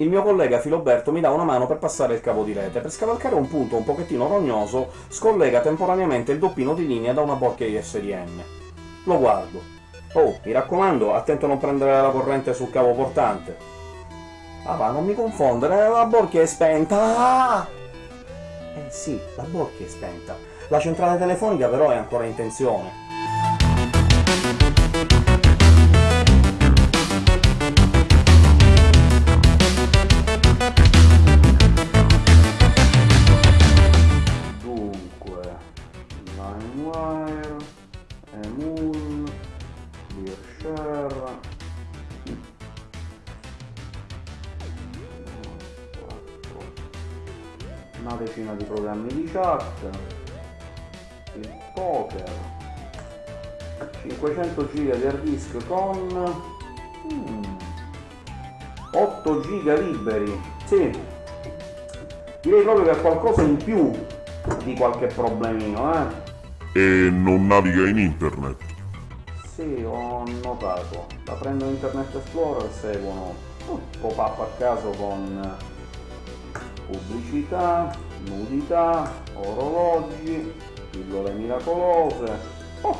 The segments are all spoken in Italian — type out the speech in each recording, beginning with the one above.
il mio collega Filoberto mi dà una mano per passare il cavo di rete. Per scavalcare un punto un pochettino rognoso, scollega temporaneamente il doppino di linea da una borchia ISDN. Lo guardo. Oh, mi raccomando, attento a non prendere la corrente sul cavo portante. Ah va, non mi confondere, la borchia è spenta! Ah! Eh sì, la borchia è spenta. La centrale telefonica però è ancora in tensione. Una decina di programmi di chat, il poker, 500 giga di hard disk con hmm, 8 giga liberi, sì, direi proprio che ha qualcosa in più di qualche problemino, eh. E non naviga in internet? Sì, ho notato. Da prendo Internet Explorer seguono un pop-up a caso con pubblicità, nudità, orologi, pillole miracolose, oh,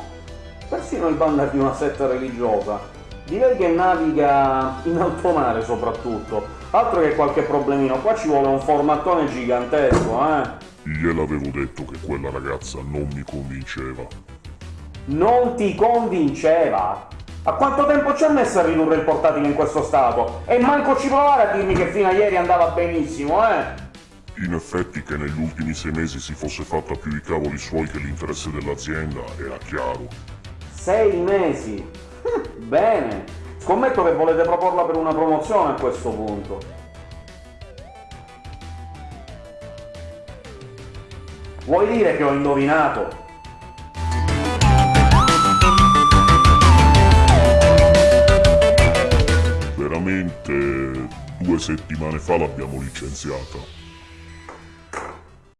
persino il banner di una setta religiosa. Direi che naviga in alto mare soprattutto, altro che qualche problemino, qua ci vuole un formattone gigantesco, eh! Gliel'avevo detto che quella ragazza non mi convinceva. Non ti convinceva? A quanto tempo ci ha messo a ridurre il portatile in questo stato? E manco ci provare a dirmi che fino a ieri andava benissimo, eh? In effetti che negli ultimi sei mesi si fosse fatta più i cavoli suoi che l'interesse dell'azienda era chiaro. Sei mesi? Bene! Scommetto che volete proporla per una promozione a questo punto. Vuoi dire che ho indovinato? Due settimane fa l'abbiamo licenziata.